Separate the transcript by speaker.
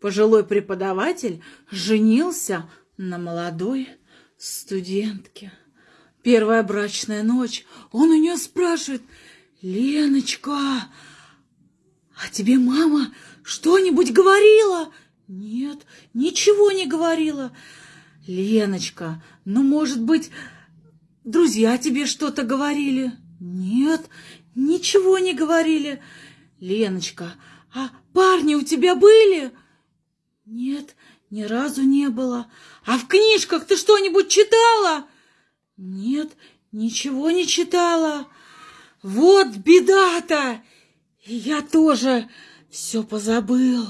Speaker 1: пожилой преподаватель женился на молодой студентке. Первая брачная ночь. Он у нее спрашивает, «Леночка, а тебе мама что-нибудь говорила?» «Нет, ничего не говорила». «Леночка, ну, может быть, друзья тебе что-то говорили?» «Нет, ничего не говорили». «Леночка, а парни у тебя были?» «Нет, ни разу не было». «А в книжках ты что-нибудь читала?» «Нет, ничего не читала». «Вот беда-то! И я тоже все позабыл».